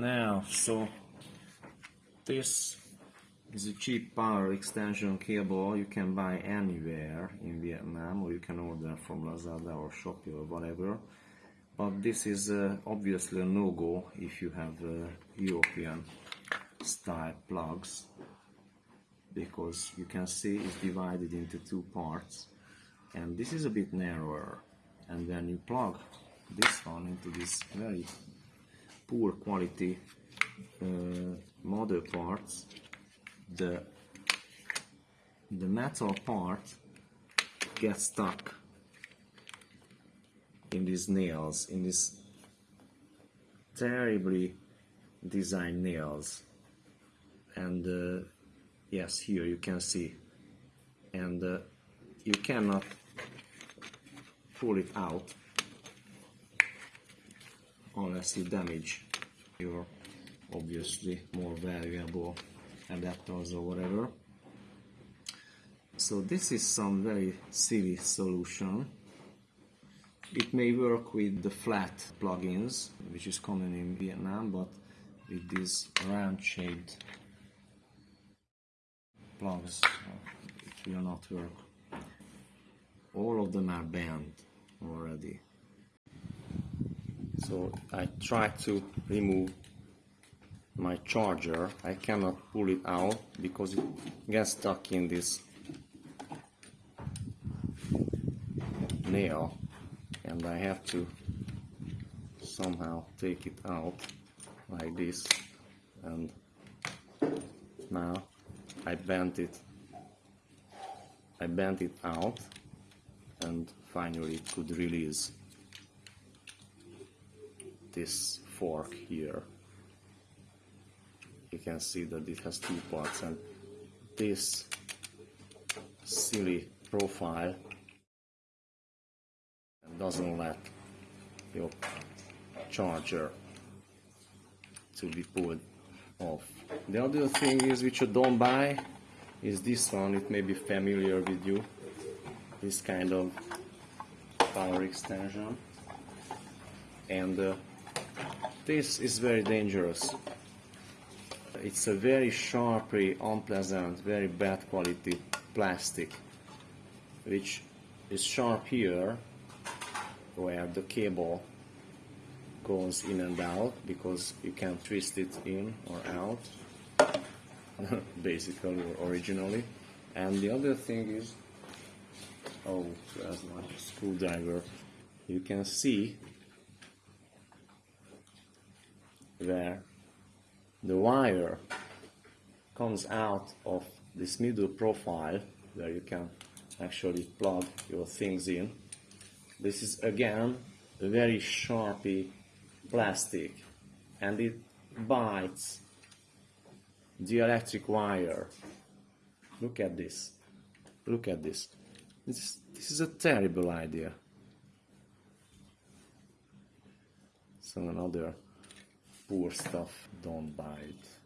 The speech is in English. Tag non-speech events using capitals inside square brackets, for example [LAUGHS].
Now, so this is a cheap power extension cable. You can buy anywhere in Vietnam or you can order from Lazada or Shopee or whatever. But this is uh, obviously a no-go if you have uh, European style plugs because you can see it's divided into two parts. And this is a bit narrower. And then you plug this one into this very poor quality uh, mother parts the the metal part gets stuck in these nails in these terribly designed nails. And uh, yes here you can see. And uh, you cannot pull it out unless you damage your obviously more valuable adapters or whatever. So this is some very silly solution. It may work with the flat plugins which is common in Vietnam but with these round shaped plugs it will not work. All of them are bent already so I try to remove my charger. I cannot pull it out because it gets stuck in this nail and I have to somehow take it out like this. And now I bent it I bent it out and finally it could release this fork here. You can see that it has two parts and this silly profile doesn't let your charger to be pulled off. The other thing is which you don't buy is this one, it may be familiar with you, this kind of power extension. And uh, this is very dangerous. It's a very sharply unpleasant, very bad quality plastic which is sharp here where the cable goes in and out because you can twist it in or out [LAUGHS] basically or originally and the other thing is oh there's my screwdriver you can see where the wire comes out of this middle profile where you can actually plug your things in this is again a very sharpy plastic and it bites the electric wire. Look at this. Look at this. This is, this is a terrible idea. So another poor stuff, don't buy it.